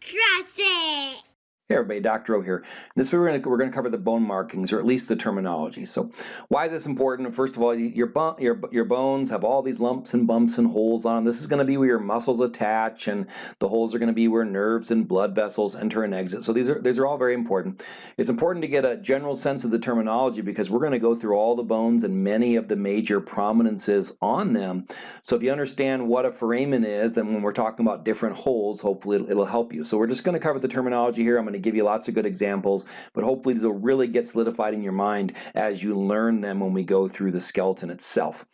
Trust it. Hey everybody, Dr. O here. This week we're going, to, we're going to cover the bone markings, or at least the terminology. So why is this important? First of all, your, your, your bones have all these lumps and bumps and holes on them. This is going to be where your muscles attach, and the holes are going to be where nerves and blood vessels enter and exit. So these are, these are all very important. It's important to get a general sense of the terminology because we're going to go through all the bones and many of the major prominences on them. So if you understand what a foramen is, then when we're talking about different holes, hopefully it'll, it'll help you. So we're just going to cover the terminology here. I'm going to give you lots of good examples, but hopefully these will really get solidified in your mind as you learn them when we go through the skeleton itself.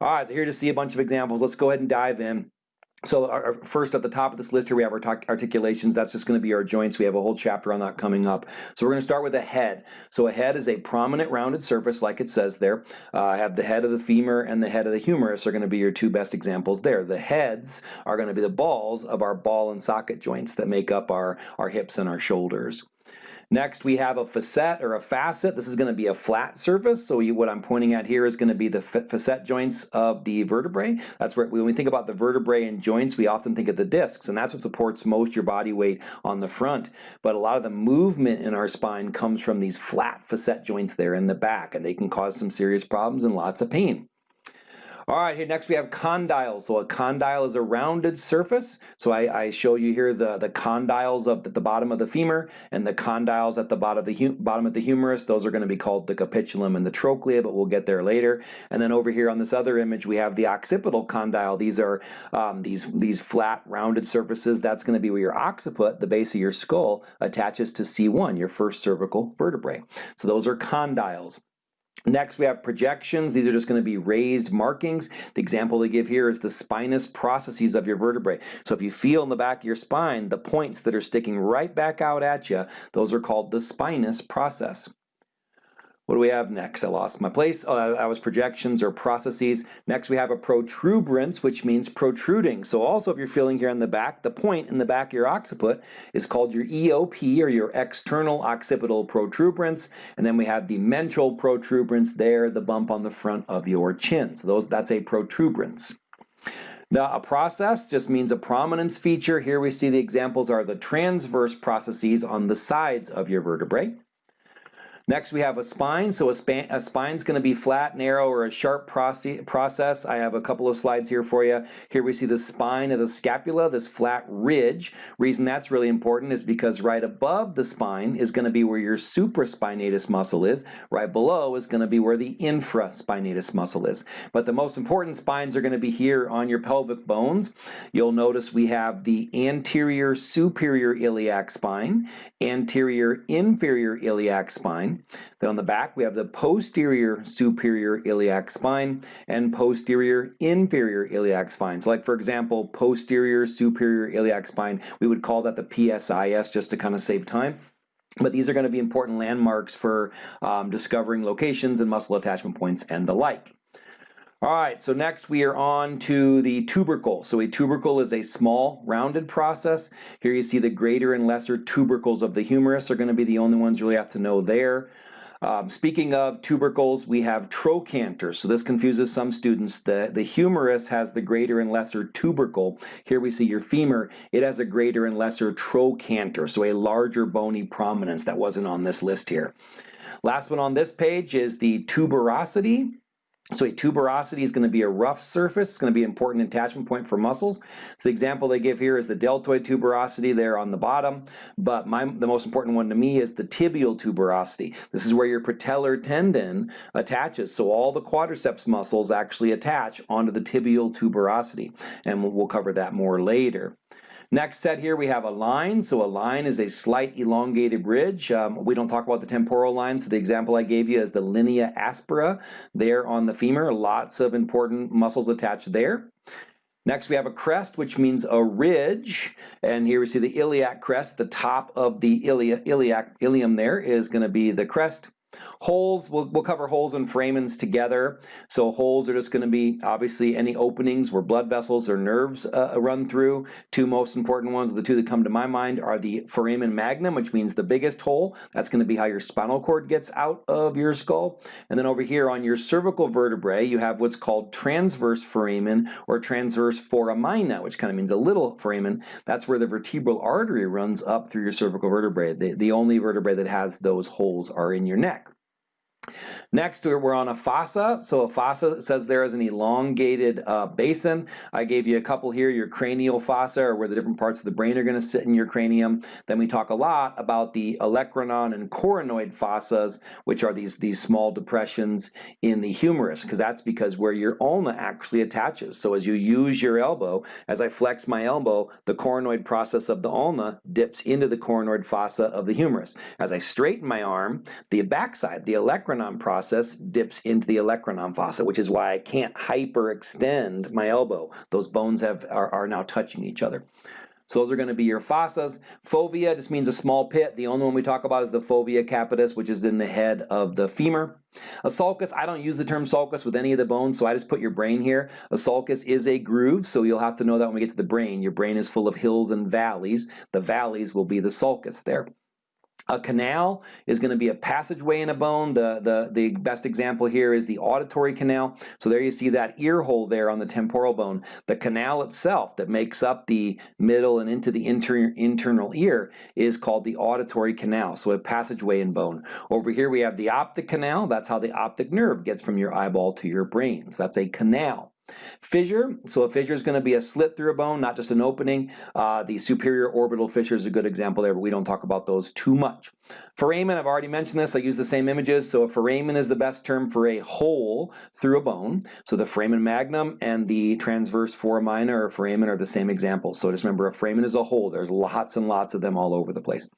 All right, so here to see a bunch of examples. Let's go ahead and dive in. So our, first at the top of this list here we have our articulations. That's just going to be our joints. We have a whole chapter on that coming up. So we're going to start with a head. So a head is a prominent rounded surface like it says there. Uh, I have the head of the femur and the head of the humerus are going to be your two best examples there. The heads are going to be the balls of our ball and socket joints that make up our, our hips and our shoulders. Next we have a facet or a facet. This is going to be a flat surface. So you, what I'm pointing at here is going to be the facet joints of the vertebrae. That's where when we think about the vertebrae and joints we often think of the discs and that's what supports most your body weight on the front. But a lot of the movement in our spine comes from these flat facet joints there in the back and they can cause some serious problems and lots of pain. All right, here next we have condyles. So a condyle is a rounded surface. So I, I show you here the, the condyles of the, the, bottom of the femur and the condyles at the bottom of the, bottom of the humerus. Those are going to be called the capitulum and the trochlea, but we'll get there later. And then over here on this other image, we have the occipital condyle. These are um, these, these flat rounded surfaces. That's going to be where your occiput, the base of your skull, attaches to C1, your first cervical vertebrae. So those are condyles. Next we have projections. These are just going to be raised markings. The example they give here is the spinous processes of your vertebrae. So if you feel in the back of your spine the points that are sticking right back out at you, those are called the spinous process. What do we have next? I lost my place. Uh, oh, that was projections or processes. Next we have a protuberance, which means protruding. So also if you're feeling here in the back, the point in the back of your occiput is called your EOP or your external occipital protuberance. And then we have the mental protuberance there, the bump on the front of your chin. So those, that's a protuberance. Now a process just means a prominence feature. Here we see the examples are the transverse processes on the sides of your vertebrae. Next we have a spine. So a, span, a spine's going to be flat, narrow, or a sharp process. I have a couple of slides here for you. Here we see the spine of the scapula, this flat ridge. Reason that's really important is because right above the spine is going to be where your supraspinatus muscle is. Right below is going to be where the infraspinatus muscle is. But the most important spines are going to be here on your pelvic bones. You'll notice we have the anterior superior iliac spine, anterior inferior iliac spine, then on the back we have the posterior superior iliac spine and posterior inferior iliac spine. So like for example, posterior superior iliac spine, we would call that the PSIS just to kind of save time. But these are going to be important landmarks for um, discovering locations and muscle attachment points and the like. All right, so next we are on to the tubercle. So a tubercle is a small rounded process. Here you see the greater and lesser tubercles of the humerus are going to be the only ones you really have to know there. Um, speaking of tubercles, we have trochanter. So this confuses some students. The, the humerus has the greater and lesser tubercle. Here we see your femur. It has a greater and lesser trochanter, so a larger bony prominence that wasn't on this list here. Last one on this page is the tuberosity. So a tuberosity is going to be a rough surface. It's going to be an important attachment point for muscles. So the example they give here is the deltoid tuberosity there on the bottom. But my, the most important one to me is the tibial tuberosity. This is where your patellar tendon attaches. So all the quadriceps muscles actually attach onto the tibial tuberosity. And we'll cover that more later. Next set here we have a line. So a line is a slight elongated ridge. Um, we don't talk about the temporal line, so the example I gave you is the linea aspera there on the femur. Lots of important muscles attached there. Next we have a crest, which means a ridge. And here we see the iliac crest. The top of the ilia, iliac, ilium there is going to be the crest. Holes, we'll, we'll cover holes and foramens together. So holes are just going to be obviously any openings where blood vessels or nerves uh, run through. Two most important ones, the two that come to my mind are the foramen magnum, which means the biggest hole. That's going to be how your spinal cord gets out of your skull. And then over here on your cervical vertebrae, you have what's called transverse foramen or transverse foramina, which kind of means a little foramen. That's where the vertebral artery runs up through your cervical vertebrae. The, the only vertebrae that has those holes are in your neck. Next, we're on a fossa. So a fossa says there is an elongated uh, basin. I gave you a couple here, your cranial fossa, or where the different parts of the brain are going to sit in your cranium. Then we talk a lot about the olecranon and coronoid fossas, which are these, these small depressions in the humerus, because that's because where your ulna actually attaches. So as you use your elbow, as I flex my elbow, the coronoid process of the ulna dips into the coronoid fossa of the humerus. As I straighten my arm, the backside, the olecranon process, process dips into the olecranon fossa, which is why I can't hyperextend my elbow. Those bones have are, are now touching each other. So those are going to be your fossas. Fovea just means a small pit. The only one we talk about is the fovea capitis, which is in the head of the femur. A sulcus, I don't use the term sulcus with any of the bones, so I just put your brain here. A sulcus is a groove, so you'll have to know that when we get to the brain. Your brain is full of hills and valleys. The valleys will be the sulcus there. A canal is going to be a passageway in a bone. The, the, the best example here is the auditory canal. So there you see that ear hole there on the temporal bone. The canal itself that makes up the middle and into the inter internal ear is called the auditory canal, so a passageway in bone. Over here we have the optic canal. That's how the optic nerve gets from your eyeball to your brain. So that's a canal. Fissure, so a fissure is going to be a slit through a bone, not just an opening. Uh, the superior orbital fissure is a good example there, but we don't talk about those too much. Foramen, I've already mentioned this, I use the same images, so a foramen is the best term for a hole through a bone. So the foramen magnum and the transverse foramina or foramen are the same examples. So just remember, a foramen is a hole. There's lots and lots of them all over the place.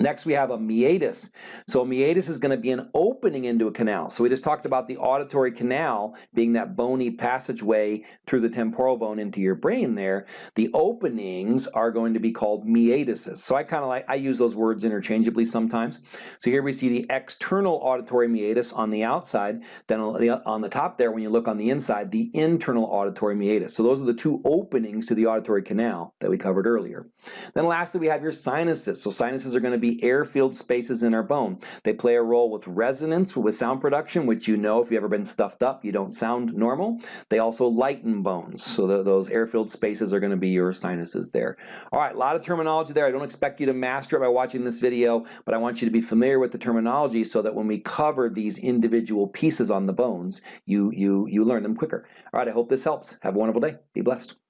Next we have a meatus. So a meatus is going to be an opening into a canal. So we just talked about the auditory canal being that bony passageway through the temporal bone into your brain there. The openings are going to be called meatuses. So I kind of like, I use those words interchangeably sometimes. So here we see the external auditory meatus on the outside. Then on the top there, when you look on the inside, the internal auditory meatus. So those are the two openings to the auditory canal that we covered earlier. Then lastly, we have your sinuses. So sinuses are going to be air-filled spaces in our bone. They play a role with resonance, with sound production, which you know if you've ever been stuffed up, you don't sound normal. They also lighten bones, so the, those air-filled spaces are going to be your sinuses there. All right, a lot of terminology there. I don't expect you to master it by watching this video, but I want you to be familiar with the terminology so that when we cover these individual pieces on the bones, you, you, you learn them quicker. All right, I hope this helps. Have a wonderful day. Be blessed.